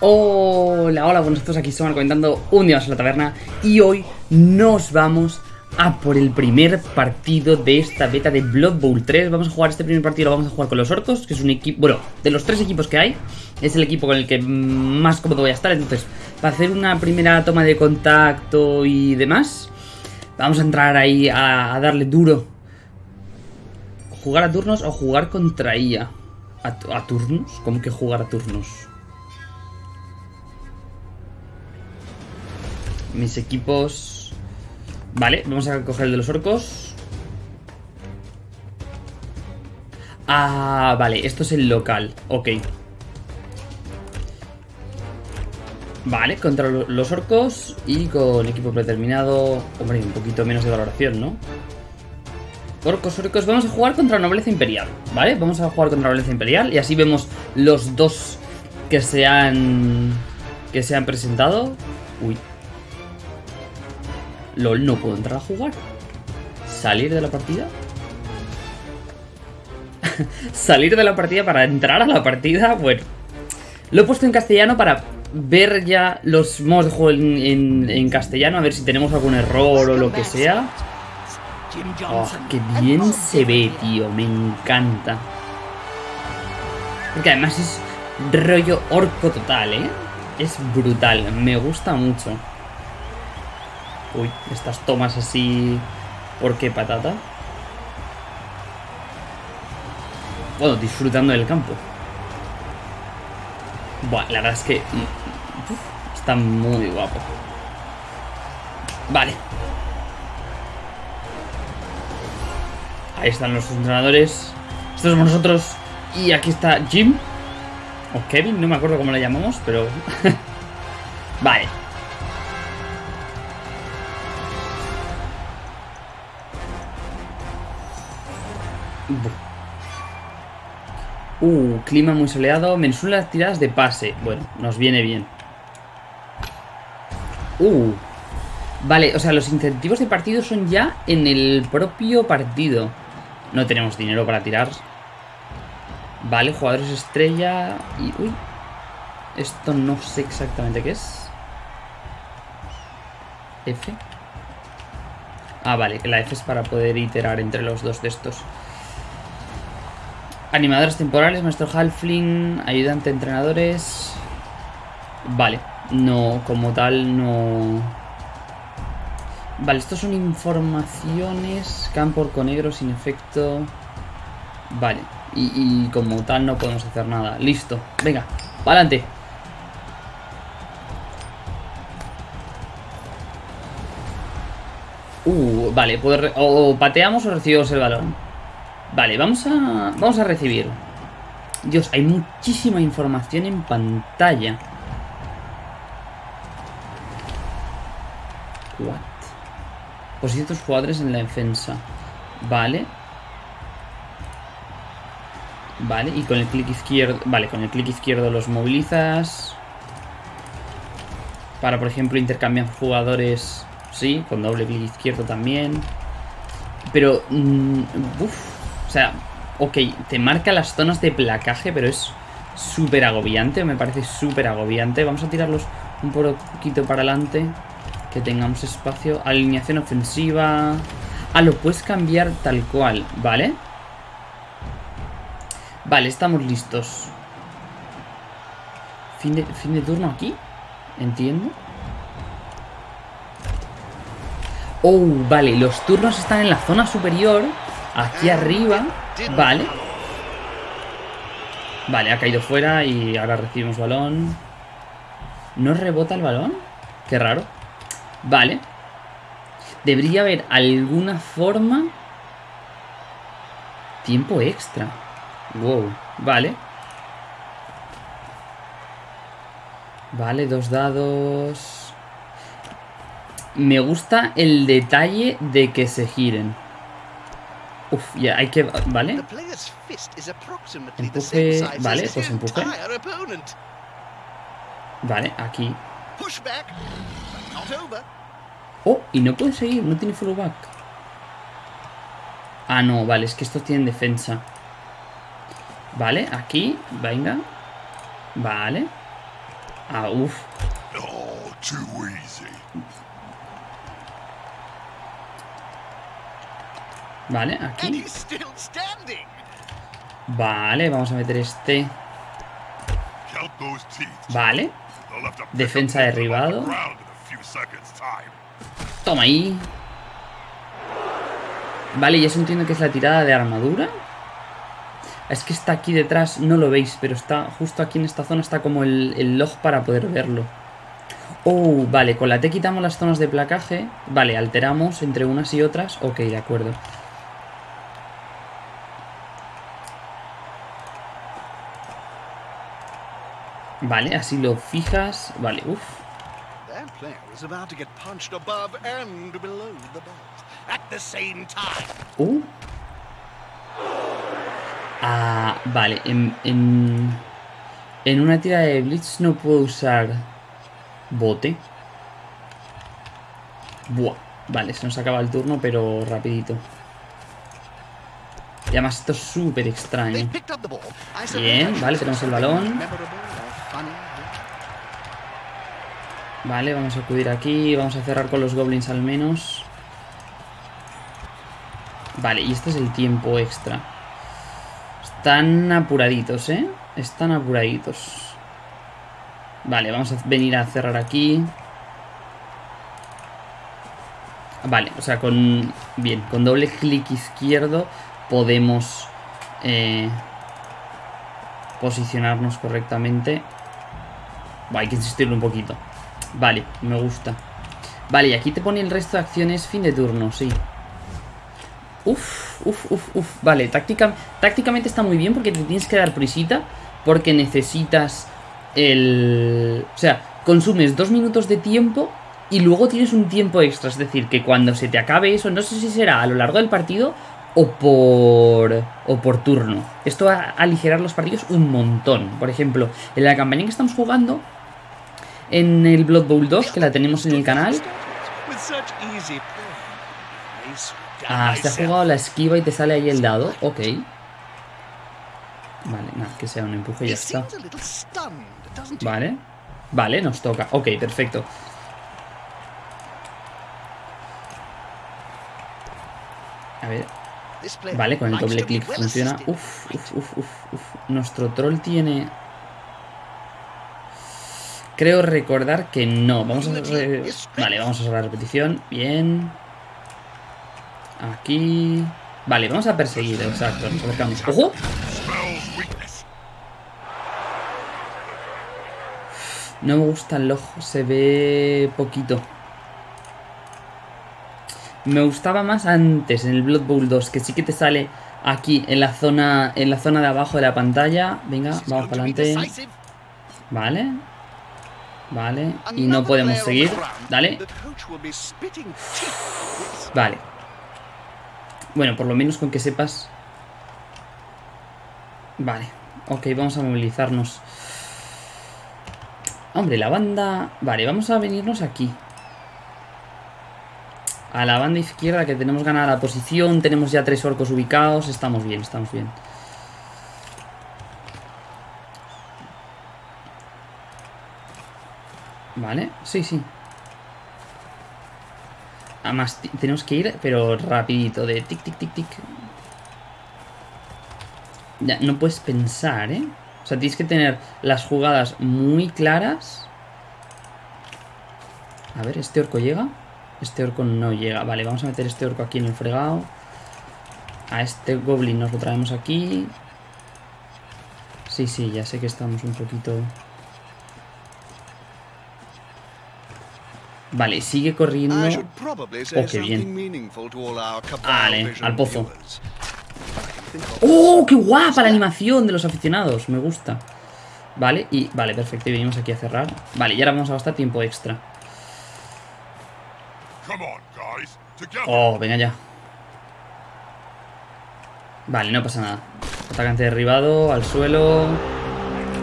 Hola, hola, buenos todos, aquí estamos comentando un día más en la taberna y hoy nos vamos a por el primer partido de esta beta de Blood Bowl 3 Vamos a jugar este primer partido, lo vamos a jugar con los orcos, que es un equipo, bueno, de los tres equipos que hay Es el equipo con el que más cómodo voy a estar, entonces, para hacer una primera toma de contacto y demás Vamos a entrar ahí a, darle duro ¿Jugar a turnos o jugar contra IA? ¿A, a turnos? ¿Cómo que jugar a turnos? Mis equipos... Vale, vamos a coger el de los orcos. Ah, vale, esto es el local. Ok. Vale, contra los orcos y con equipo predeterminado... Hombre, un poquito menos de valoración, ¿no? Orcos, orcos, vamos a jugar contra Nobleza Imperial, ¿vale? Vamos a jugar contra Nobleza Imperial y así vemos los dos que se han... Que se han presentado. Uy, LOL, no puedo entrar a jugar. ¿Salir de la partida? ¿Salir de la partida para entrar a la partida? Bueno. Lo he puesto en castellano para ver ya los modos de juego en, castellano, a ver si tenemos algún error o lo que sea. Oh, qué bien se ve, tío. Me encanta. Porque además es rollo orco total, ¿eh? Es brutal. Me gusta mucho. Uy, estas tomas así... ¿Por qué patata? Bueno, disfrutando del campo. Buah, la verdad es que... Mm, está muy guapo. Vale. Ahí están los entrenadores. Estos somos nosotros. Y aquí está Jim. O Kevin, no me acuerdo cómo le llamamos, pero... vale. Uh, clima muy soleado. Mensura las tiradas de pase. Bueno, nos viene bien. Uh. Vale, o sea, los incentivos de partido son ya en el propio partido. No tenemos dinero para tirar. Vale, jugadores estrella. Y. Uy. Esto no sé exactamente qué es. F. Ah, vale, la F es para poder iterar entre los dos de estos. Animadores temporales, maestro Halfling, ayudante entrenadores. Vale, no, como tal, no. Vale, estos son informaciones. Campo con negro sin efecto. Vale, y, como tal no podemos hacer nada. Listo, venga, adelante. Uh, vale, o pateamos o recibimos el balón. Vale, vamos a, vamos a recibir. Dios, hay muchísima información en pantalla. What? Posición de tus jugadores en la defensa. Vale. Vale, y con el clic izquierdo... Vale, con el clic izquierdo los movilizas. Para, por ejemplo, intercambiar jugadores... Sí, con doble clic izquierdo también. Pero... Mmm, o sea, ok, te marca las zonas de placaje, pero es súper agobiante, me parece súper agobiante. Vamos a tirarlos un poquito para adelante, que tengamos espacio. Alineación ofensiva... Ah, lo puedes cambiar tal cual, ¿vale? Vale, estamos listos. Fin de, fin de turno aquí, entiendo. Oh, vale, los turnos están en la zona superior Aquí arriba, vale. Vale, ha caído fuera y ahora recibimos balón. ¿No rebota el balón? Qué raro. Vale. Debería haber alguna forma... Tiempo extra. Wow, vale. Vale, dos dados... Me gusta el detalle de que se giren. Uf, ya hay que... ¿Vale? Empuje... Vale, pues empuje. Vale, aquí. Oh, y no puede seguir, no tiene back. Ah, no, vale, es que estos tienen defensa. Vale, aquí, venga. Vale. Ah, uff. Vale, aquí. Vale, vamos a meter este. Vale. Defensa derribado. Toma ahí. Vale, y eso entiendo que es la tirada de armadura. Es que está aquí detrás, no lo veis, pero está justo aquí en esta zona, está como el, el log para poder verlo. Oh, vale, con la T quitamos las zonas de placaje. Vale, alteramos entre unas y otras. Ok, de acuerdo. Vale, así lo fijas. Vale, uff. Uh. Ah, vale. En, en, en una tira de Blitz no puedo usar bote. Buah. Vale, se nos acaba el turno, pero rapidito. Y además esto es súper extraño. Bien, vale, tenemos el balón. Vale, vamos a acudir aquí. Vamos a cerrar con los goblins al menos. Vale, y este es el tiempo extra. Están apuraditos, ¿eh? Están apuraditos. Vale, vamos a venir a cerrar aquí. Vale, o sea, con... Bien, con doble clic izquierdo podemos eh, posicionarnos correctamente. Hay que insistirlo un poquito. Vale, me gusta. Vale, y aquí te pone el resto de acciones fin de turno, sí. Uf, uf, uf, uf. Vale, táctica, tácticamente está muy bien porque te tienes que dar prisita. Porque necesitas el... O sea, consumes dos minutos de tiempo y luego tienes un tiempo extra. Es decir, que cuando se te acabe eso, no sé si será a lo largo del partido o por, o por turno. Esto va a aligerar los partidos un montón. Por ejemplo, en la campaña que estamos jugando, en el Blood Bowl 2, que la tenemos en el canal, Ah, te ha jugado la esquiva y te sale ahí el dado. Ok. Vale, nada, que sea un empuje y ya está. Vale. Vale, nos toca. Ok, perfecto. A ver, vale, con el doble clic funciona. Uf, uf, uf, uf, uf. Nuestro troll tiene... Creo recordar que no. Vamos a... re- Vale, vamos a hacer la repetición. Bien. Aquí... Vale, vamos a perseguir, exacto. Nos acercamos. ¡Ojo! No me gusta el ojo, se ve poquito. Me gustaba más antes en el Blood Bowl 2, que sí que te sale aquí en la zona en la zona de abajo de la pantalla. Venga, vamos para adelante. Vale. Vale, y no podemos seguir. Dale. Vale. Bueno, por lo menos con que sepas. Vale. Ok, vamos a movilizarnos. Hombre, la banda... Vale, vamos a venirnos aquí. A la banda izquierda que tenemos ganada la posición. Tenemos ya tres orcos ubicados. Estamos bien, estamos bien. Vale, sí, sí. Además, tenemos que ir, pero rapidito, de tic, tic, tic, tic. Ya, no puedes pensar, ¿eh? O sea, tienes que tener las jugadas muy claras. A ver, ¿este orco llega? Este orco no llega. Vale, vamos a meter este orco aquí en el fregado. A este goblin nos lo traemos aquí. Sí, sí, ya sé que estamos un poquito... Vale, sigue corriendo. Oh, qué bien. Vale, al pozo. ¡Oh, qué guapa la animación de los aficionados! Me gusta. Vale, y vale, perfecto. Y venimos aquí a cerrar. Vale, y ahora vamos a gastar tiempo extra. Oh, venga ya. Vale, no pasa nada. Atacante derribado, al suelo.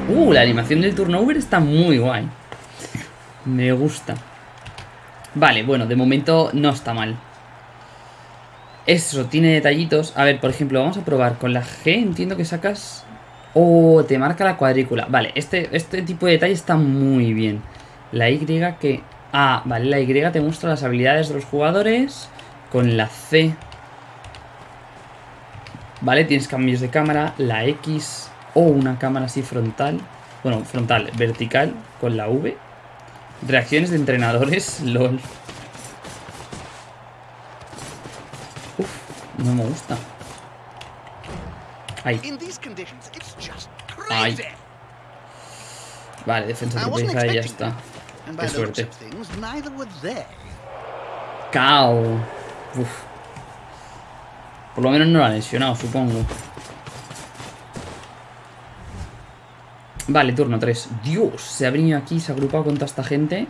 Uh, la animación del turnover está muy guay. Me gusta. Vale, bueno, de momento no está mal. Eso, tiene detallitos. A ver, por ejemplo, vamos a probar. Con la G entiendo que sacas Oh, te marca la cuadrícula. Vale, este, este tipo de detalle está muy bien. La Y que... Ah, vale, la Y te muestra las habilidades de los jugadores. Con la C... Vale, tienes cambios de cámara. La X... O una cámara así frontal. Bueno, frontal, vertical. Con la V. Reacciones de entrenadores. LOL. Uf, no me gusta. Ahí. Crazy. Vale, defensa tropieza y ya está. Qué suerte. Cao. Uf. Por lo menos no lo ha lesionado, supongo. Vale, turno 3. Dios, se ha venido aquí, se ha agrupado con toda esta gente.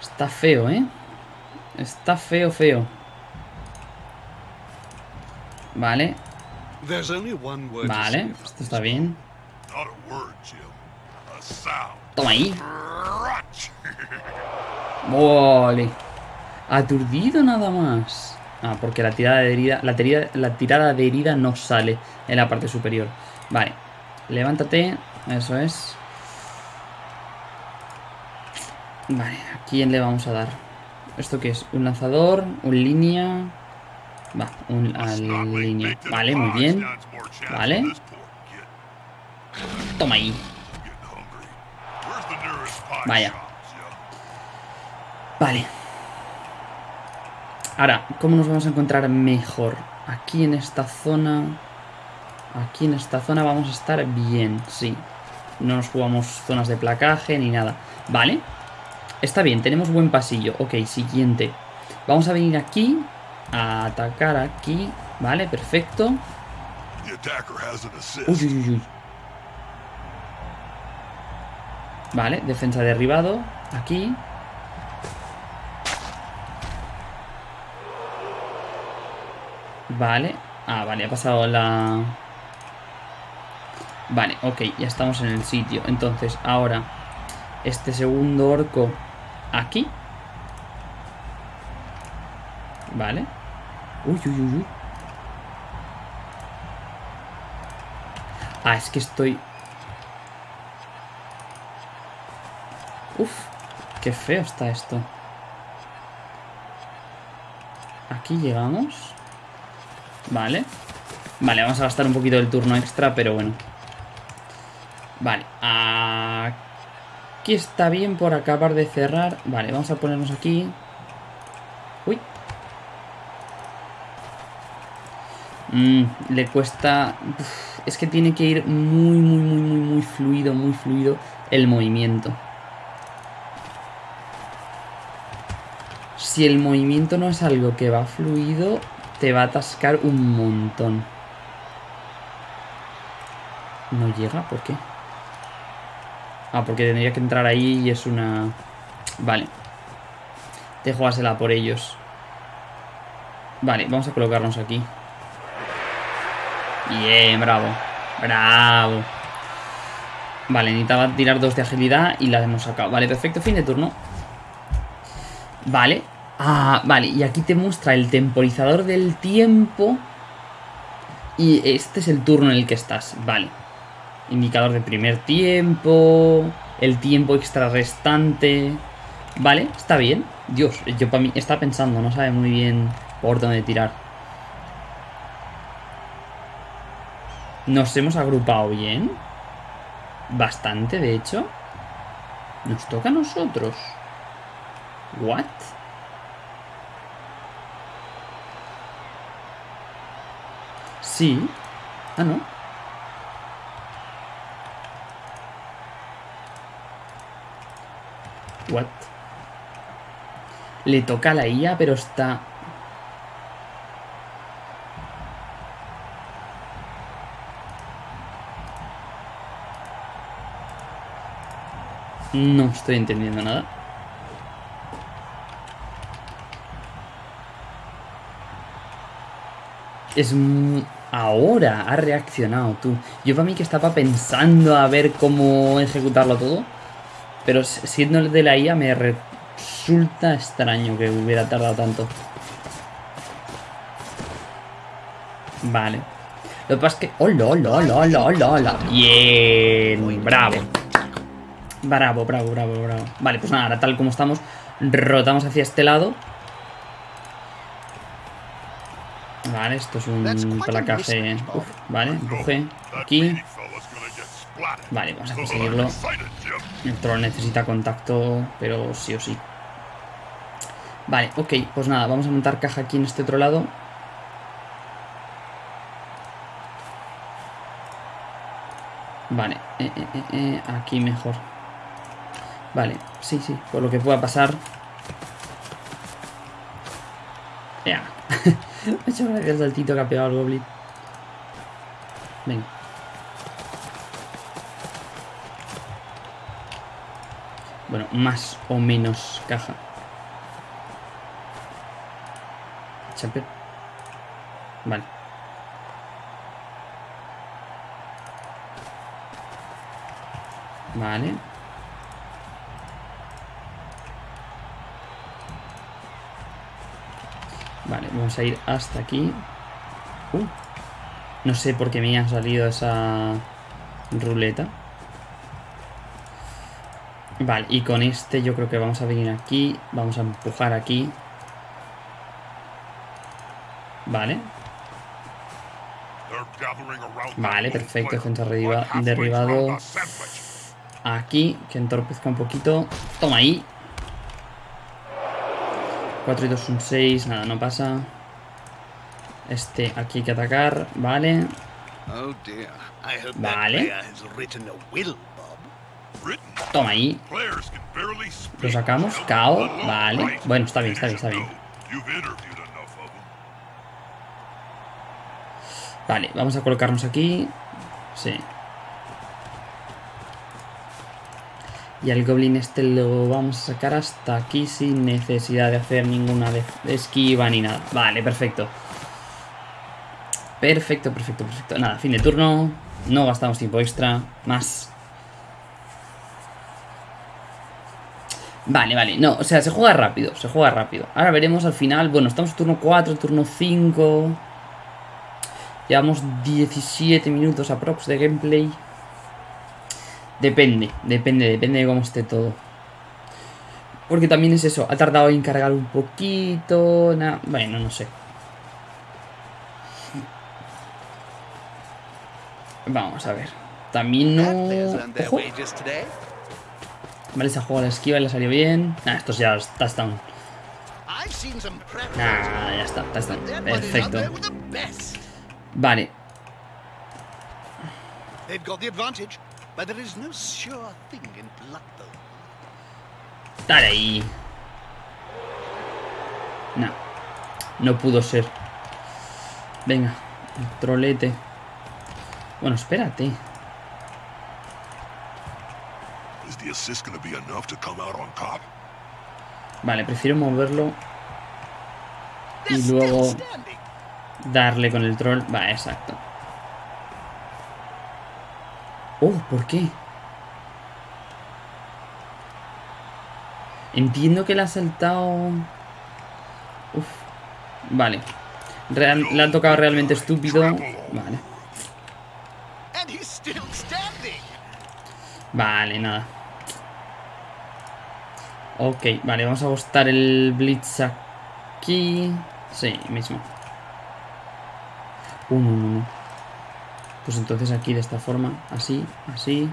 Está feo, ¿eh? Está feo, feo. Vale, vale. Esto está bien. Toma ahí. Vale. Aturdido nada más. Ah, porque la tirada de herida. La, tirada, la tirada de herida no sale en la parte superior. Vale. Levántate. Eso es. Vale, ¿a quién le vamos a dar? ¿Esto qué es? ¿Un lanzador? ¿Un línea? Va, un a Must not wait línea. Vale, muy bien. Vale. Toma ahí. Vaya. Vale. Ahora, ¿cómo nos vamos a encontrar mejor? Aquí en esta zona... Aquí en esta zona vamos a estar bien, sí. No nos jugamos zonas de placaje ni nada. Vale. Está bien, tenemos buen pasillo. Ok, siguiente. Vamos a venir aquí. A atacar aquí. Vale, perfecto. Uy, uy, uy. Vale, defensa derribado. Aquí. Vale. Ah, vale, ha pasado la... Vale, ok, ya estamos en el sitio. Entonces, ahora, este segundo orco aquí. Vale. Uy, uy, uy, uy. Ah, es que estoy... Uf, qué feo está esto. Aquí llegamos. Vale. Vale, vamos a gastar un poquito del turno extra, pero bueno. Vale, aquí está bien por acabar de cerrar. Vale, vamos a ponernos aquí. Uy. Mm, le cuesta... Es que tiene que ir muy, muy, muy, muy, muy fluido, muy fluido el movimiento. Si el movimiento no es algo que va fluido, te va a atascar un montón. No llega, ¿por qué? Ah, porque tendría que entrar ahí y es una... Vale. De jugársela por ellos. Vale, vamos a colocarnos aquí. Bien, bravo. Bravo. Vale, necesitaba tirar dos de agilidad y la hemos sacado. Vale, perfecto, fin de turno. Vale. Ah, vale, y aquí te muestra el temporizador del tiempo. Y este es el turno en el que estás. Vale. Indicador de primer tiempo. El tiempo extra restante. Vale, está bien. Dios, yo para mí está pensando, no sabe muy bien por dónde tirar. Nos hemos agrupado bien. Bastante, de hecho. Nos toca a nosotros. What? Sí. Ah, no. What? Le toca a la IA, pero está... No estoy entendiendo nada. Es... Ahora ha reaccionado tú. Yo para mí que estaba pensando a ver cómo ejecutarlo todo. Pero siendo el de la IA me resulta extraño que hubiera tardado tanto. Vale. Lo que pasa es que... ¡Hola, hola, hola, hola, hola, hola! Bien, bravo. Bravo, bravo, bravo, bravo. Vale, pues nada, ahora tal como estamos, rotamos hacia este lado. Vale, esto es un placaje. Uf, vale, empuje. That Aquí. Vale, vamos a conseguirlo. El troll necesita contacto, pero sí o sí. Vale, ok, pues nada, vamos a montar caja aquí en este otro lado. Vale, eh, eh, eh, eh, aquí mejor. Vale, sí, sí, por lo que pueda pasar. Ya. Me hecho gracia que ha pegado el goblin. Venga. Bueno, más o menos caja. Champion. Vale. Vale. Vale, vamos a ir hasta aquí. Uh, no sé por qué me ha salido esa ruleta. Vale, y con este yo creo que vamos a venir aquí. Vamos a empujar aquí. Vale. Vale, perfecto, defensa derriba- derribado. Aquí, que entorpezca un poquito. Toma ahí. 4 y 2 son 6, nada, no pasa. Este, aquí hay que atacar, vale. Oh Vale. Toma ahí. Lo sacamos, Alone, vale. Bueno, está bien, está bien, está bien. Them. Vale, vamos a colocarnos aquí. Sí. Y al goblin este lo vamos a sacar hasta aquí sin necesidad de hacer ninguna de esquiva ni nada. Vale, perfecto. Perfecto, perfecto, perfecto. Nada, fin de turno. No gastamos tiempo extra. Más. Vale, vale. No, o sea, se juega rápido. Se juega rápido. Ahora veremos al final. Bueno, estamos en turno 4, turno 5. Llevamos 17 minutos aprox de gameplay. Depende, depende, depende de cómo esté todo. Porque también es eso, ha tardado en cargar un poquito. na- bueno, no sé. Vamos a ver. También no. Ojo. Vale, se ha jugado la esquiva y le salió bien. Nah, estos ya touchdown. Some prep Nah, ya está, touchdown. Perfecto. Vale. Dale ahí. No. No pudo ser. Venga. Trolete. Bueno, espérate. Vale, prefiero moverlo. Y luego darle con el troll. Va, exacto. Oh, ¿por qué? Entiendo que le ha saltado... Uf. Vale. Real- le ha tocado realmente estúpido. Vale. And he's still standing. Vale, nada. Ok, vale, vamos a ajustar el Blitz aquí. Sí, mismo. Uh, no, no, no. Pues entonces aquí de esta forma, así, así.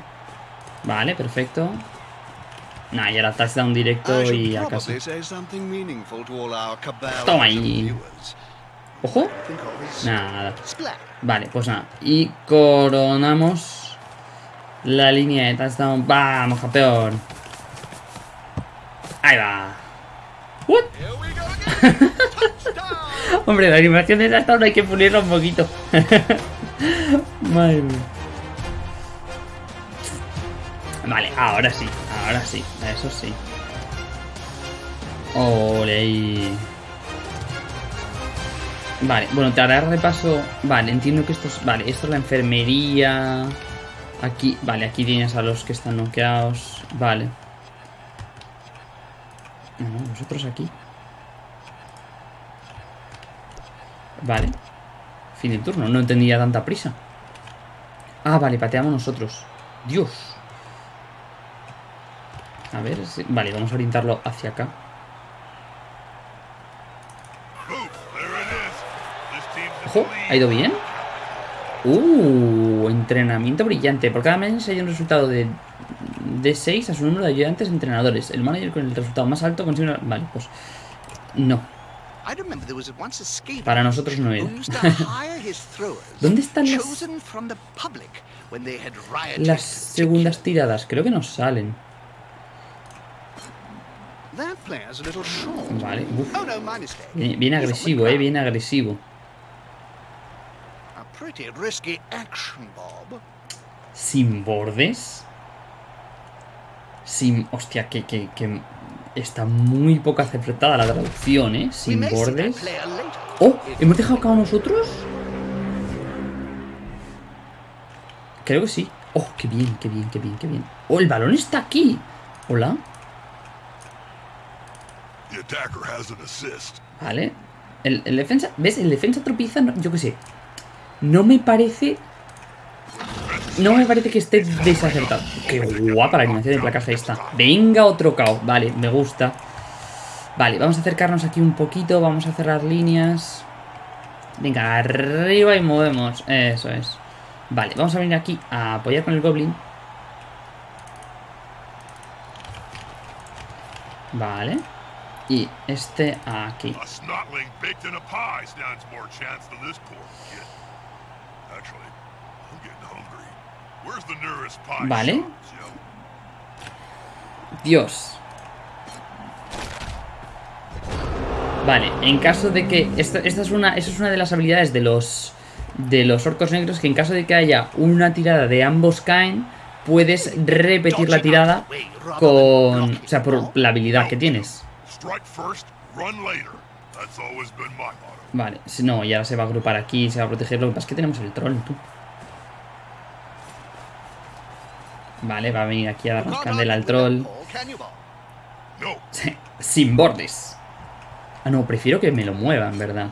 Vale, perfecto. Nah, y ahora touchdown directo y a casa. Toma ahí. Ojo. Nada. Vale, pues nada. Y coronamos la línea de touchdown. ¡Vamos, campeón! Ahí va. What? Hombre, la animación de touchdown hay que pulirla un poquito. Madre mía. Vale, ahora sí, ahora sí, eso sí. Ole. Vale, bueno, te haré repaso. Vale, entiendo que esto es. Vale, esto es la enfermería. Aquí, vale, aquí tienes a los que están noqueados. Vale. No, no, nosotros aquí. Vale. Fin de turno, no entendía tanta prisa. Ah, vale, pateamos nosotros. Dios. A ver, si- vale, vamos a orientarlo hacia acá. Ojo. ¿ha ido bien? Uh, entrenamiento brillante. Por cada mes hay un resultado de, de 6 a su número de ayudantes entrenadores. El manager con el resultado más alto consigue una... Vale, pues... No, para nosotros no era. ¿Dónde están las-. Las segundas tiradas, creo que nos salen. Vale, uf. Oh mistake. Bien, agresivo, eh, bien agresivo. Sin bordes. Sin... Hostia, que, que, que está muy poco acertada la traducción, ¿eh? Sin bordes. ¡Oh! ¿Hemos dejado acá a nosotros? Creo que sí. ¡Oh, qué bien, qué bien, qué bien, qué bien! ¡Oh, el balón está aquí! ¿Hola? Vale. El, el defensa... ¿Ves? El defensa tropieza... no- yo qué sé. No me parece... No me parece que esté desacertado. ¡Qué guapa la animación de placaje esta! Venga, otro KO. Vale, me gusta. Vale, vamos a acercarnos aquí un poquito. Vamos a cerrar líneas. Venga, arriba y movemos. Eso es. Vale, vamos a venir aquí a apoyar con el Goblin. Vale. Y este aquí. Vale. Dios. Vale, en caso de que... Esta, esta es una, es una de las habilidades de los, de los orcos negros, que en caso de que haya una tirada de ambos caen, puedes repetir la tirada con... O sea, por la habilidad que tienes. Vale, si no, y ahora se va a agrupar aquí, se va a proteger. Lo que pasa es que tenemos el troll, tú. Vale, va a venir aquí a darnos candela al troll. Sin bordes. Ah, no, prefiero que me lo muevan, ¿verdad?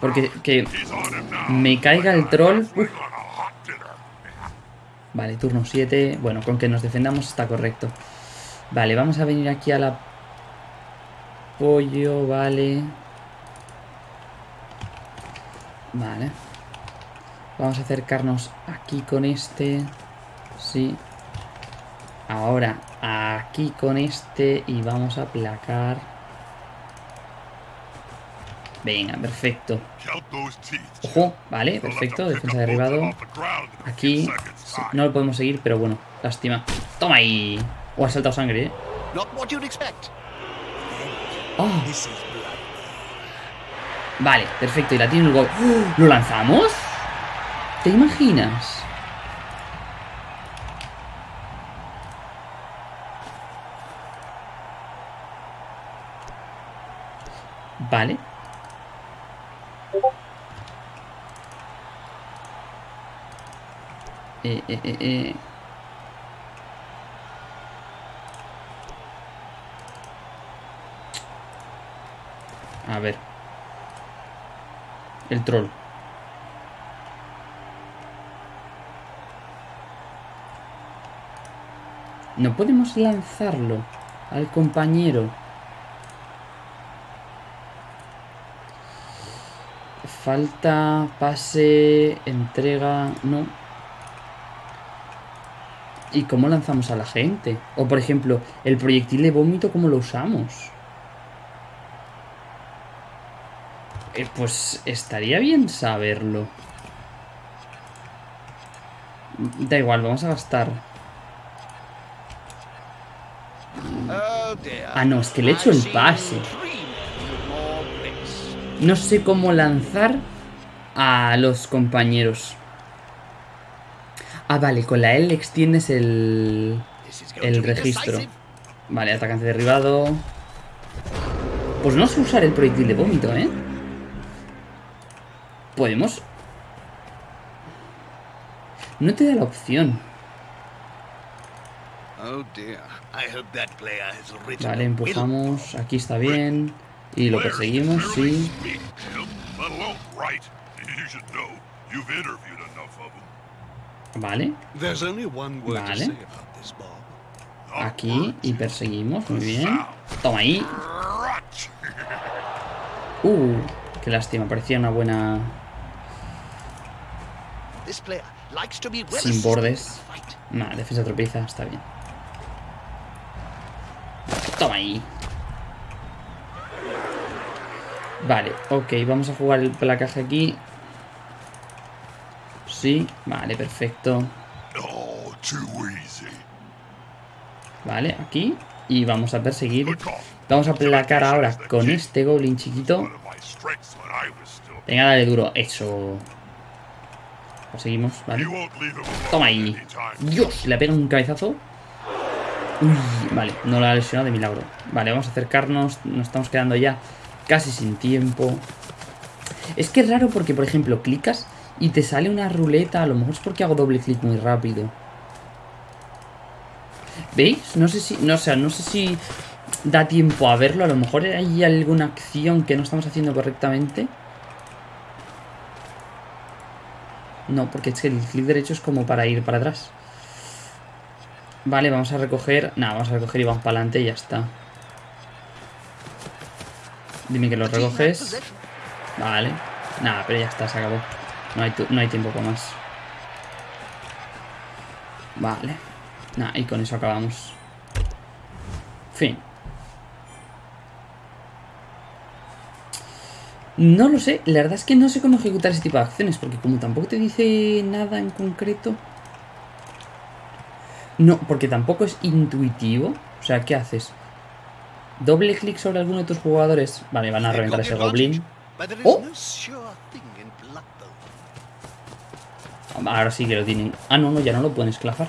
Porque que me caiga el troll... uf. A. Vale, turno 7. Bueno, con que nos defendamos está correcto. Vale, vamos a venir aquí al apoyo, vale. Vale. Vamos a acercarnos aquí con este. Sí. Ahora aquí con este y vamos a aplacar. Venga, perfecto. Ojo, vale, perfecto. Defensa derribado. Aquí no lo podemos seguir, pero bueno, lástima. Toma ahí. O ha saltado sangre, eh. Oh, vale, perfecto. Y la tiene el gol. ¡Oh! ¿Lo lanzamos? ¿Te imaginas? Vale. Eh, eh, eh, eh. A ver. El troll. No podemos lanzarlo al compañero. Falta, pase, entrega, no. ¿Y cómo lanzamos a la gente? O por ejemplo, el proyectil de vómito, ¿cómo lo usamos? Eh, pues estaría bien saberlo. Da igual, vamos a gastar. Oh. Ah, no, es que le he hecho el seen pase. No sé cómo lanzar a los compañeros. Ah, vale, con la L extiendes el, el registro. Vale, atacante derribado. Pues no sé usar el proyectil de vómito, ¿eh? Podemos... No te da la opción. Oh Vale, empujamos. Aquí está bien. Y lo perseguimos, sí. Vale. Vale. Aquí y perseguimos, muy bien. Toma ahí. Uh, qué lástima, parecía una buena sin bordes. Nah, defensa tropieza, está bien. Toma ahí. Vale, ok, vamos a jugar el placaje aquí. Sí, vale, perfecto. Vale, aquí. Y vamos a perseguir. Vamos a placar ahora con este goblin chiquito. Venga, dale duro. Eso. Conseguimos, vale. Toma ahí. Dios, le pega un cabezazo. Uy, vale, no la ha lesionado de milagro. Vale, vamos a acercarnos. Nos estamos quedando ya casi sin tiempo. Es que es raro porque, por ejemplo, clicas y te sale una ruleta. A lo mejor es porque hago doble clic muy rápido. ¿Veis? No sé si. No, no sé si da tiempo a verlo. A lo mejor hay alguna acción que no estamos haciendo correctamente. No, porque es que el clic derecho es como para ir para atrás. Vale, vamos a recoger. Nada, vamos a recoger y vamos para adelante y ya está. Dime que lo recoges. possession. Vale. Nada, pero ya está, se acabó. No hay, no hay tiempo para más. Vale. Nada, y con eso acabamos. Fin. No lo sé, la verdad es que no sé cómo ejecutar ese tipo de acciones, porque como tampoco te dice nada en concreto... No, porque tampoco es intuitivo. O sea, ¿qué haces? Doble clic sobre alguno de tus jugadores. Vale, van a reventar ese goblin. Oh. Ahora sí que lo tienen. Ah, no, no, ya no lo pueden esclavar.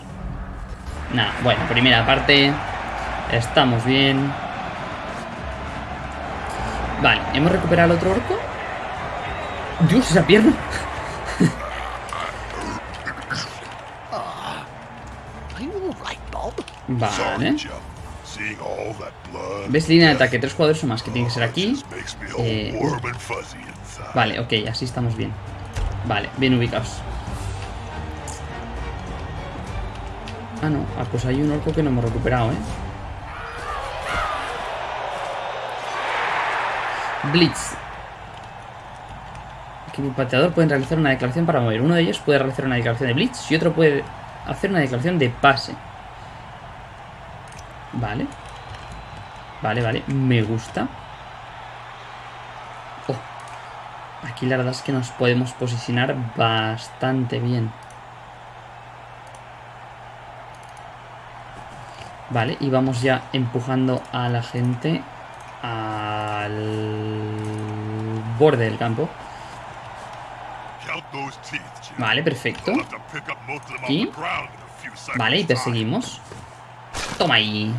Nada, bueno, primera parte. Estamos bien. Vale, ¿hemos recuperado el otro orco? Dios, esa pierna. Vale. ¿Ves línea de ataque? Tres jugadores o más, que tiene que ser aquí. Me all Eh. Vale, ok, así estamos bien. Vale, bien ubicados. Ah, no. Ah, pues hay un orco que no hemos recuperado, ¿eh? Blitz. Equipo pateador pueden realizar una declaración para mover. Uno de ellos puede realizar una declaración de Blitz y otro puede hacer una declaración de pase. Vale. Vale, vale. Me gusta. Oh. Aquí la verdad es que nos podemos posicionar bastante bien. Vale, y vamos ya empujando a la gente al borde del campo. Vale, perfecto. Aquí. Vale, y perseguimos. Toma ahí.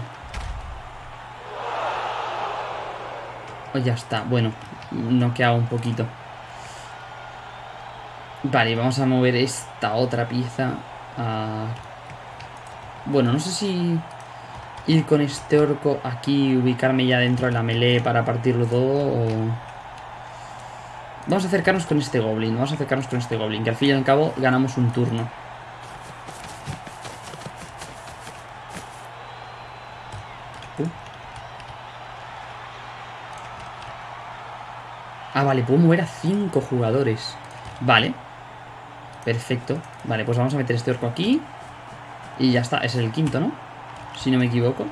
Oh, ya está. Bueno, noqueado un poquito. Vale, vamos a mover esta otra pieza. Bueno, no sé si ir con este orco aquí ubicarme ya dentro de la melee para partirlo todo o... Vamos a acercarnos con este goblin, vamos a acercarnos con este goblin, que al fin y al cabo ganamos un turno. Ah, vale, puedo mover a 5 jugadores. Vale. Perfecto. Vale, pues vamos a meter este orco aquí. Y ya está, es el quinto, ¿no? Si no me equivoco.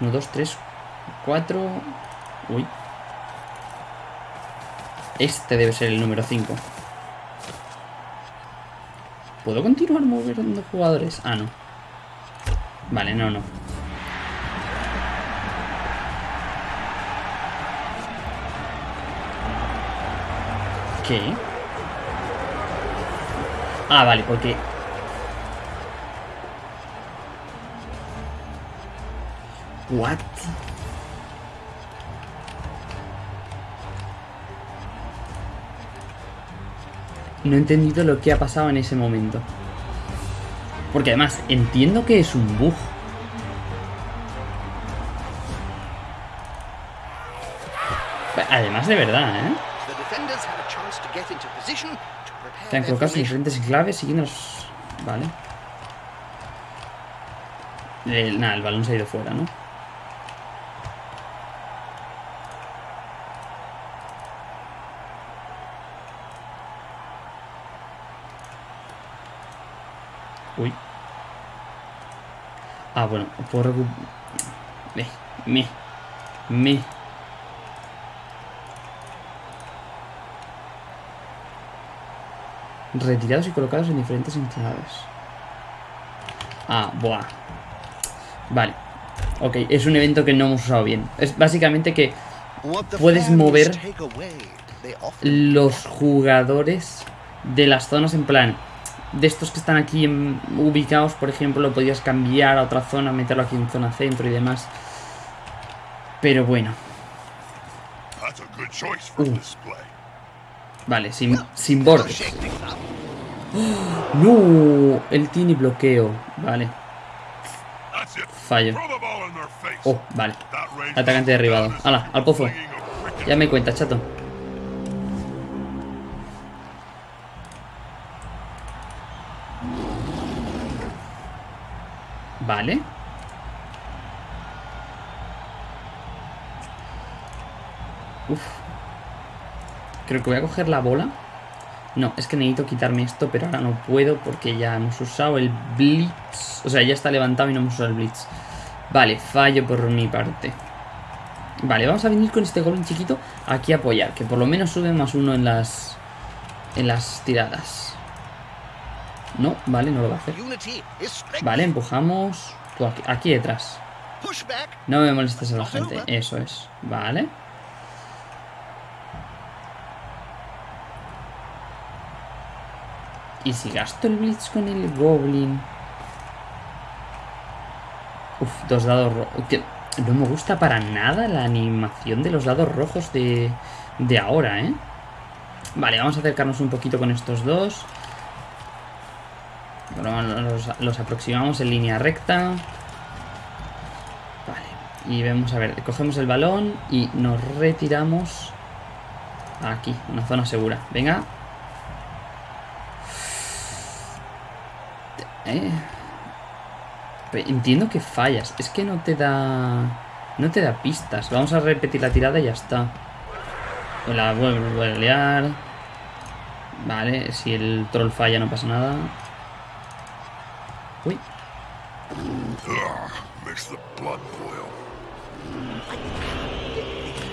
1, 2, 3, 4. Uy. Este debe ser el número 5. ¿Puedo continuar moviendo jugadores? Ah, no. Vale, no, no. ¿Qué? Ah, vale, porque... What? No he entendido lo que ha pasado en ese momento. Porque además, entiendo que es un bug. Además, de verdad, ¿eh? Their colocado formation. diferentes claves siguiendo los... Vale. El, nada, el balón se ha ido fuera, ¿no? Uy. Ah, bueno, puedo recuperar... Me, me, me... Retirados y colocados en diferentes enclaves. Ah, buah. Vale. Ok, es un evento que no hemos usado bien. Es básicamente que Puedes mover los jugadores de las zonas en plan de estos que están aquí en- ubicados, por ejemplo, lo podías cambiar a otra zona, meterlo aquí en zona centro y demás. Pero bueno, That's vale, sin, sin bordes. up. No, él tiene bloqueo. Vale, fallo. Oh, vale. Atacante derribado. Hala, al pozo. Ya me cuenta, chato. Vale. Creo que voy a coger la bola. No, es que necesito quitarme esto, pero ahora no puedo porque ya hemos usado el Blitz. O sea, ya está levantado y no hemos usado el Blitz. Vale, fallo por mi parte. Vale, vamos a venir con este golem chiquito aquí a apoyar, que por lo menos sube más uno en las en las tiradas. No, vale, no lo va a hacer. Vale, empujamos. Tú aquí, aquí detrás. No me molestes a la gente. Eso es. Vale. ¿Y si gasto el Blitz con el Goblin? Uf, dos dados rojos. No me gusta para nada la animación de los dados rojos de, de ahora, ¿eh? Vale, vamos a acercarnos un poquito con estos dos. Los, los aproximamos en línea recta. Vale. Y vemos, a ver, cogemos el balón y nos retiramos aquí, una zona segura. Venga. Eh. Entiendo que fallas. Es que no te da... No te da pistas. Vamos a repetir la tirada y ya está. Pues La vuelvo a liar. Vale, si el troll falla no pasa nada. Uy.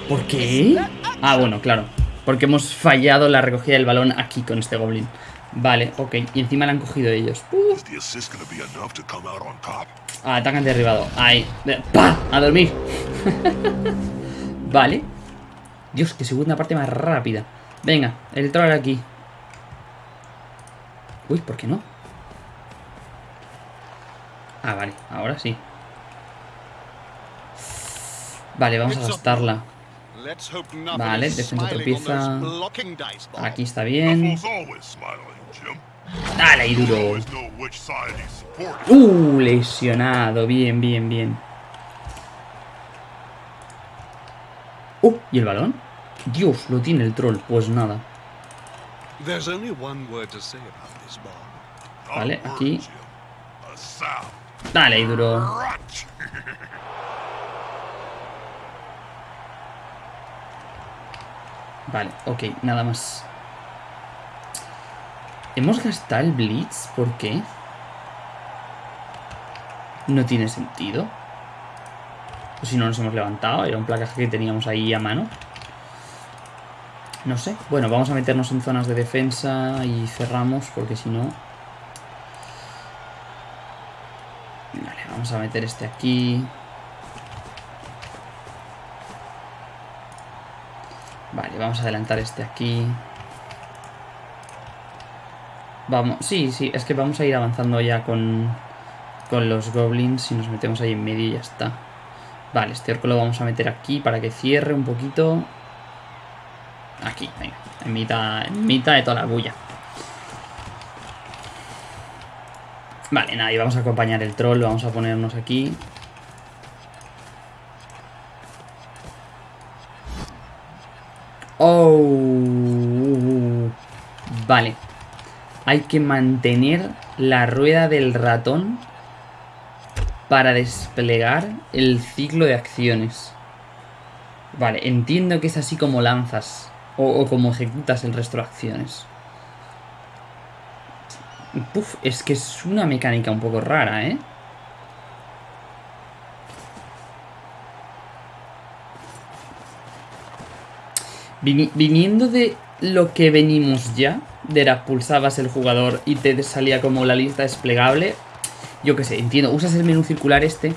¿Por qué? Ah, bueno, claro. Porque hemos fallado la recogida del balón aquí con este goblin. Vale, ok. Y encima la han cogido ellos. Uh, ah, atacan derribado. Ahí. ¡Pah! A dormir. vale. Dios, qué segunda parte más rápida. Venga, el troll aquí. Uy, ¿por qué no? Ah, vale, ahora sí. Vale, vamos a gastarla. Let's hope nothing Vale, defensa tropieza. Aquí está bien. Dale, ahí duro. Uh, lesionado. Bien, bien, bien. Uh, ¿y el balón? Dios, lo tiene el troll. Pues nada. Vale, aquí. Dale, ahí duro. Vale, ok, nada más. ¿Hemos gastado el Blitz? ¿Por qué? No tiene sentido. O si no nos hemos levantado, era un placaje que teníamos ahí a mano. No sé. Bueno, vamos a meternos en zonas de defensa y cerramos porque si no... Vale, vamos a meter este aquí. Vale, vamos a adelantar este aquí. Vamos, sí, sí, es que vamos a ir avanzando ya con, con los goblins y nos metemos ahí en medio y ya está. Vale, este orco lo vamos a meter aquí para que cierre un poquito. Aquí, venga, en mitad, en mitad de toda la bulla. Vale, nada, y vamos a acompañar el troll, vamos a ponernos aquí. Oh, uh, uh, uh. vale. Hay que mantener la rueda del ratón para desplegar el ciclo de acciones. Vale, entiendo que es así como lanzas o, como ejecutas el resto de acciones. Puf, es que es una mecánica un poco rara, ¿eh? Vini- viniendo de lo que venimos ya, de pulsabas el jugador y te salía como la lista desplegable, yo qué sé, entiendo, usas el menú circular este,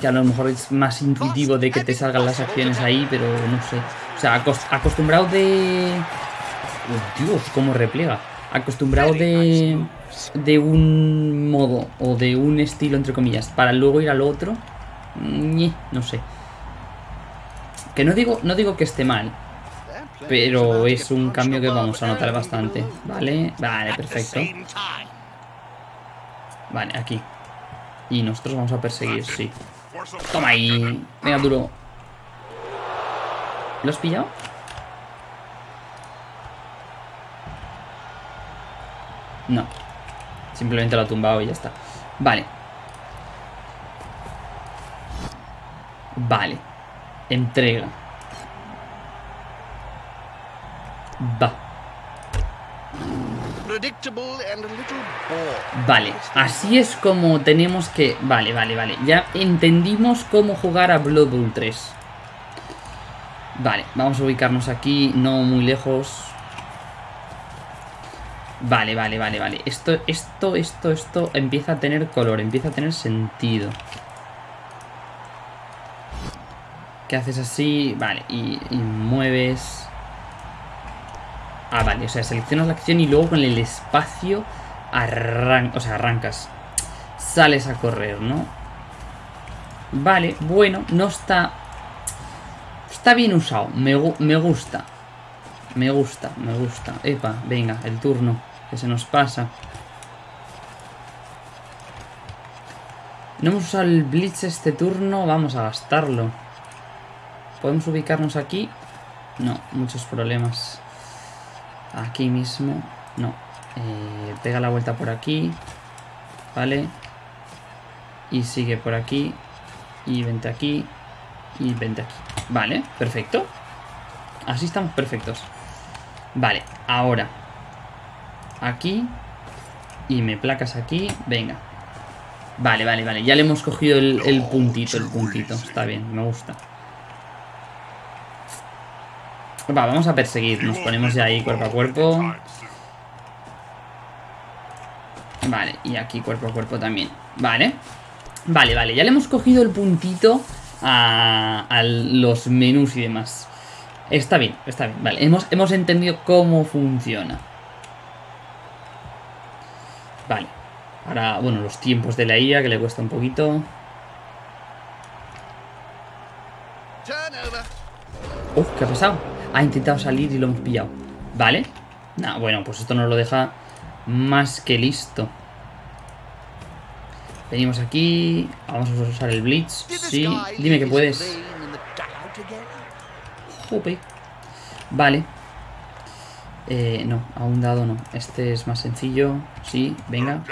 que a lo mejor es más intuitivo de que te salgan las acciones ahí, pero no sé. O sea, acos- acostumbrado de... Dios, cómo repliega. Acostumbrado de... De un modo o de un estilo, entre comillas, para luego ir al otro, no sé. Que no digo, no digo que esté mal, pero es un cambio que vamos a notar bastante. Vale, vale, perfecto. Vale, aquí. Y nosotros vamos a perseguir, sí. Toma ahí. Venga, duro. ¿Lo has pillado? No. Simplemente lo ha tumbado y ya está. Vale. Vale. Entrega. Va. Vale, así es como tenemos que... Vale, vale, vale. Ya entendimos cómo jugar a Blood Bowl 3. Vale, vamos a ubicarnos aquí, no muy lejos. Vale, vale, vale, vale. Esto, esto, esto, esto empieza a tener color, empieza a tener sentido. ¿Qué haces así? Vale, y, y mueves... Ah, vale, o sea, seleccionas la acción y luego con el espacio arran o sea, arrancas. Sales a correr, ¿no? Vale, bueno, no está... Está bien usado, me, me gusta. Me gusta, me gusta. Epa, venga, el turno, que se nos pasa. No hemos usado el Blitz este turno, vamos a gastarlo. ¿Podemos ubicarnos aquí? No, muchos problemas. Aquí mismo. No. Eh, pega la vuelta por aquí. Vale. Y sigue por aquí. Y vente aquí. Y vente aquí. Vale, perfecto. Así estamos perfectos. Vale, ahora. Aquí. Y me placas aquí. Venga. Vale, vale, vale. Ya le hemos cogido el, el puntito, el puntito. Está bien, me gusta. Va, vamos a perseguir. Nos ponemos ya ahí cuerpo a cuerpo. Vale, y aquí cuerpo a cuerpo también. Vale. Vale, vale. Ya le hemos cogido el puntito a, a los menús y demás. Está bien, está bien. Vale, hemos, hemos entendido cómo funciona. Vale. Ahora, bueno, los tiempos de la IA, que le cuesta un poquito. Uf, ¿qué ha pasado? Ha intentado salir y lo hemos pillado. Vale. Nah, bueno, pues esto nos lo deja más que listo. Venimos aquí. Vamos a usar el Blitz. Sí, dime que puedes. Jope. Vale. Eh, no, a un dado no. Este es más sencillo. Sí, venga.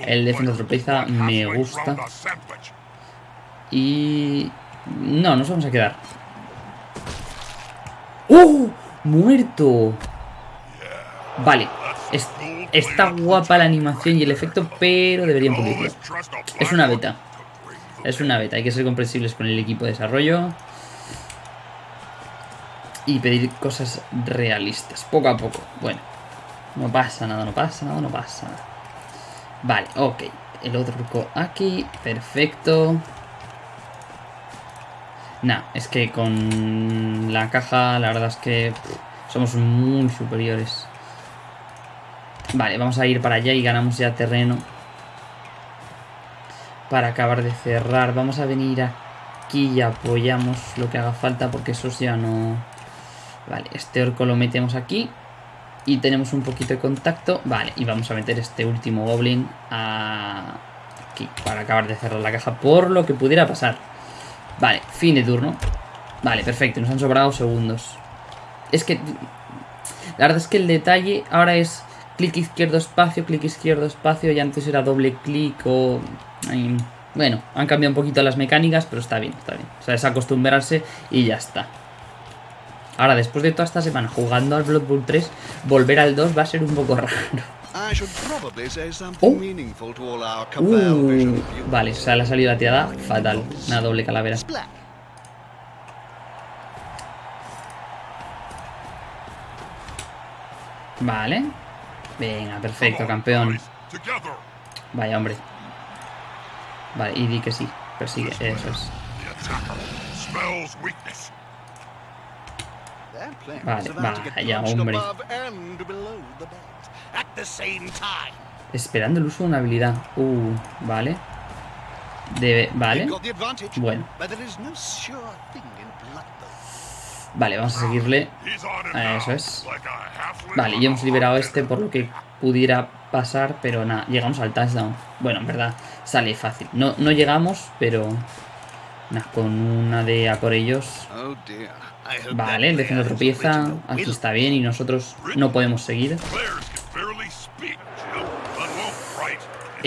El defensa tropeza me gusta. Y... No, nos vamos a quedar. ¡Oh! ¡Muerto! Vale. Es- está guapa la animación y el efecto, pero deberían pulirlo. Es una beta. Es una beta, hay que ser comprensibles con el equipo de desarrollo. Y pedir cosas realistas, poco a poco. Bueno, no pasa nada, no pasa nada, no pasa nada. Vale, ok. El otro aquí, perfecto. Nah, es que con la caja la verdad es que somos muy superiores. Vale, vamos a ir para allá y ganamos ya terreno. Para acabar de cerrar. Vamos a venir aquí y apoyamos lo que haga falta porque esos ya no... Vale, este orco lo metemos aquí. Y tenemos un poquito de contacto. Vale, y vamos a meter este último goblin a... aquí para acabar de cerrar la caja por lo que pudiera pasar. Vale, fin de turno. Vale, perfecto, nos han sobrado segundos. Es que La verdad es que el detalle ahora es clic izquierdo espacio, clic izquierdo espacio, y antes era doble clic o... bueno, han cambiado un poquito las mecánicas, pero está bien, está bien. O sea, es acostumbrarse y ya está. Ahora, después de toda esta semana jugando al Blood Bowl 3, volver al 2 va a ser un poco raro. I should probably say something Oh. meaningful to all our cabal vision Uh, viewers. vale, o sea, le ha salido la tirada fatal. Una doble calavera. Vale. Venga, perfecto, campeón. Vaya, hombre. Vale, y di que sí. Persigue, eso es. Vale, vaya, hombre. Esperando el uso de una habilidad. Uh, vale. Debe, vale. Bueno. Vale, vamos a seguirle. Ah, eso es. Vale, ya hemos liberado este por lo que pudiera pasar, pero nada, llegamos al touchdown. Bueno, en verdad, sale fácil. No, no llegamos, pero... Nada, con una de a por ellos. Oh Vale, el defensor tropieza. Aquí está bien y nosotros no podemos seguir.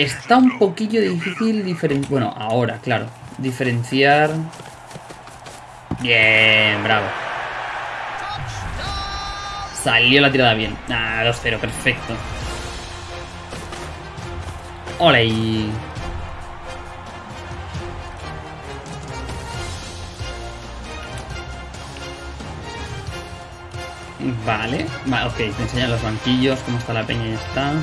Está un poquillo difícil diferenciar... Bueno, ahora, claro. Diferenciar... Bien, bravo. Salió la tirada bien. Ah, 2-0, perfecto. Hola y... Vale, vale, ok, te enseñan los banquillos, cómo está la peña y está.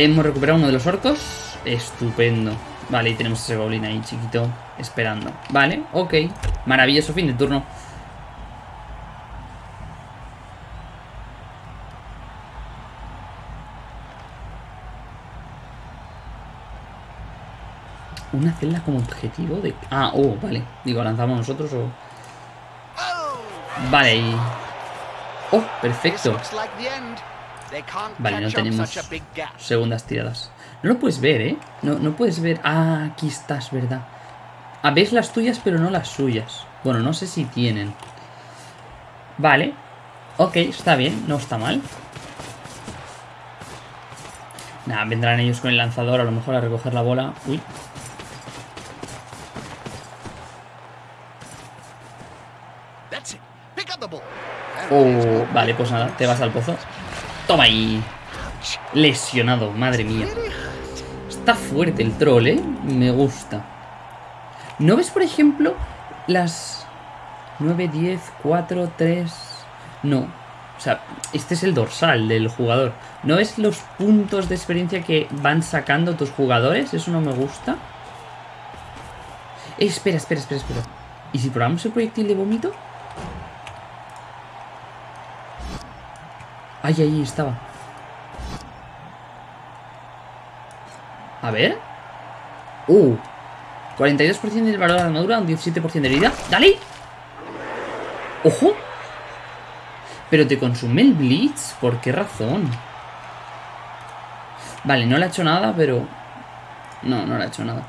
Hemos recuperado uno de los orcos. Estupendo. Vale, y tenemos ese goblin ahí chiquito esperando. Vale, ok. Maravilloso fin de turno. Una celda como objetivo de... Ah, oh, vale. Digo, ¿lanzamos nosotros o...? Vale, y... Oh, perfecto. Vale, no tenemos segundas tiradas. No lo puedes ver, ¿eh? No, no puedes ver... Ah, aquí estás, ¿verdad? Ah, ves las tuyas, pero no las suyas. Bueno, no sé si tienen. Vale. Ok, está bien, no está mal. Nada, vendrán ellos con el lanzador a lo mejor a recoger la bola. Uy. That's it. Pick up the ball. Oh, vale, pues nada, te vas al pozo. Toma ahí. Lesionado, madre mía. Está fuerte el troll, ¿eh? Me gusta. ¿No ves, por ejemplo, las 9, 10, 4, 3... No. O sea, este es el dorsal del jugador. ¿No ves los puntos de experiencia que van sacando tus jugadores? Eso no me gusta. Espera, espera, espera, espera. ¿Y si probamos el proyectil de vómito? Ay, ahí estaba. A ver. Uh. 42% del valor de armadura, un 17% de herida. ¡Dale! ¡Ojo! Pero te consume el Blitz. ¿Por qué razón? Vale, no le ha hecho nada, pero... No, no le ha hecho nada.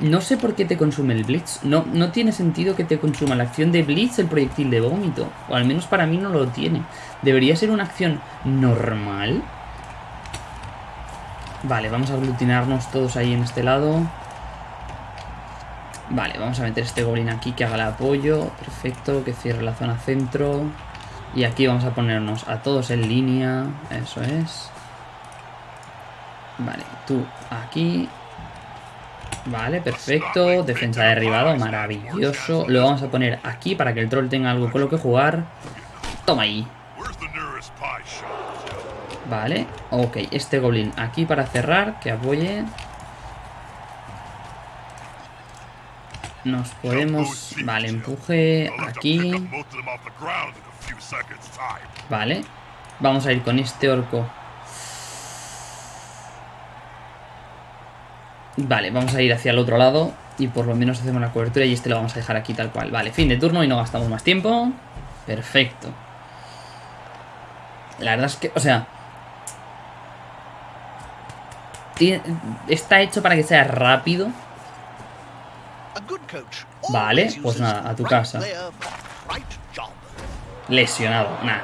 No sé por qué te consume el Blitz. No, no tiene sentido que te consuma la acción de Blitz el proyectil de vómito. O al menos para mí no lo tiene. Debería ser una acción normal. Vale, vamos a aglutinarnos todos ahí en este lado. Vale, vamos a meter este goblin aquí que haga el apoyo. Perfecto, que cierre la zona centro. Y aquí vamos a ponernos a todos en línea. Eso es. Vale, tú aquí. Vale, perfecto. Defensa derribado, maravilloso. Lo vamos a poner aquí para que el troll tenga algo con lo que jugar. Toma ahí. Vale, ok. Este goblin aquí para cerrar, que apoye. Nos podemos... Vale, empuje aquí. Vale. Vamos a ir con este orco. Vale, vamos a ir hacia el otro lado. Y por lo menos hacemos la cobertura y este lo vamos a dejar aquí tal cual. Vale, fin de turno y no gastamos más tiempo. Perfecto. La verdad es que, o sea... Está hecho para que sea rápido. Vale, pues nada, a tu casa. Lesionado, nada.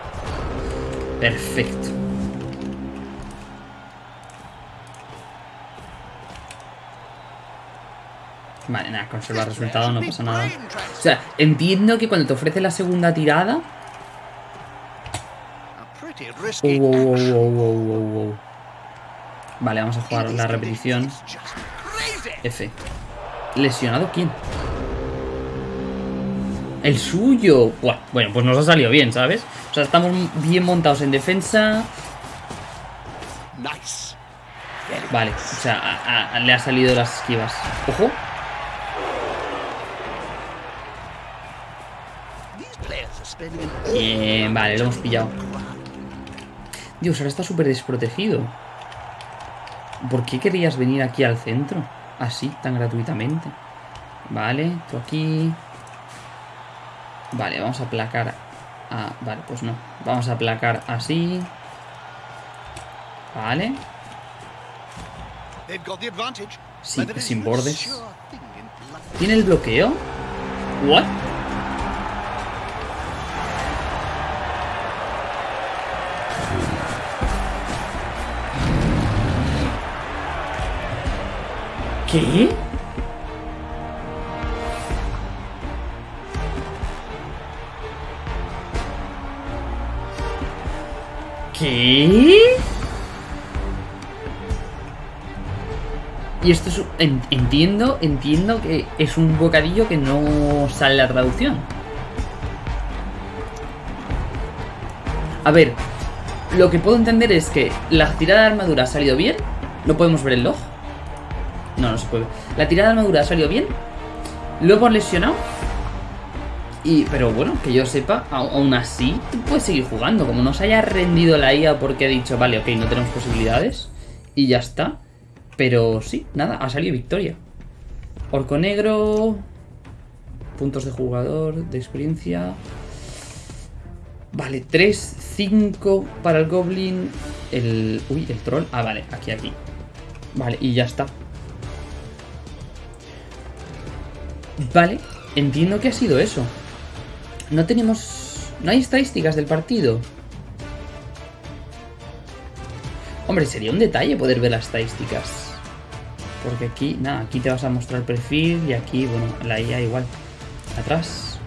Perfecto. Vale, nada, conserva el resultado, no pasa nada. O sea, entiendo que cuando te ofrece la segunda tirada... Oh, oh, oh. Vale, vamos a jugar la repetición. F. ¿Lesionado quién? El suyo. Buah, bueno, pues nos ha salido bien, ¿sabes? O sea, estamos bien montados en defensa. Vale, o sea, a- a- le ha salido las esquivas. Ojo. Bien, vale, lo hemos pillado. Dios, ahora está súper desprotegido. ¿Por qué querías venir aquí al centro? Así, tan gratuitamente. Vale, tú aquí. Vale, vamos a aplacar. Ah, vale, pues no. Vamos a aplacar así. Vale. Sí, sin bordes. ¿Tiene el bloqueo? ¿What? ¿Qué? ¿Qué? Y esto es... entiendo, entiendo que es un bocadillo que no sale la traducción. A ver, lo que puedo entender es que la tirada de armadura ha salido bien. ¿No podemos ver el log? No, se puede. La tirada de armadura ha salido bien. Lo hemos lesionado. Y, pero bueno, que yo sepa, aún así, tú puedes seguir jugando. Como no se haya rendido la IA porque ha dicho, vale, ok, no tenemos posibilidades. Y ya está. Pero sí, nada, ha salido victoria. Orco negro. Puntos de jugador, de experiencia. Vale, 3, 5 para el Goblin. El. Uy, el troll. Ah, vale, aquí, aquí. Vale, y ya está. Vale, entiendo que ha sido eso. No tenemos. No hay estadísticas del partido. Hombre, sería un detalle poder ver las estadísticas. Porque aquí, nada, aquí te vas a mostrar el perfil y aquí, bueno, la IA igual. Atrás.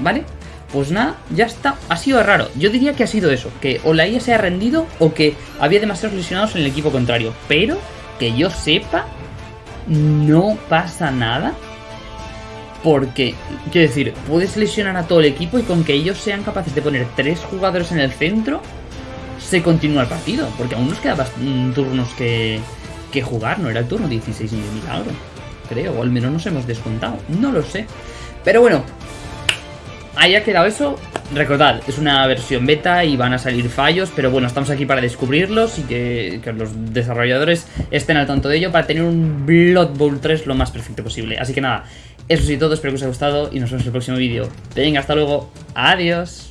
¿Vale? Pues nada, ya está. Ha sido raro. Yo diría que ha sido eso. Que o la IA se ha rendido o que había demasiados lesionados en el equipo contrario. Pero, que yo sepa, no pasa nada. Porque, quiero decir, puedes lesionar a todo el equipo y con que ellos sean capaces de poner tres jugadores en el centro, se continúa el partido. Porque aún nos quedan bast- mm, turnos que, que jugar. No era el turno 16 ni milagro. Creo, o al menos nos hemos descontado. No lo sé. Pero bueno, ahí ha quedado eso. Recordad, es una versión beta y van a salir fallos, pero bueno, estamos aquí para descubrirlos y que, que los desarrolladores estén al tanto de ello para tener un Blood Bowl 3 lo más perfecto posible. Así que nada, eso sí todo, espero que os haya gustado y nos vemos en el próximo vídeo. Venga, hasta luego, adiós.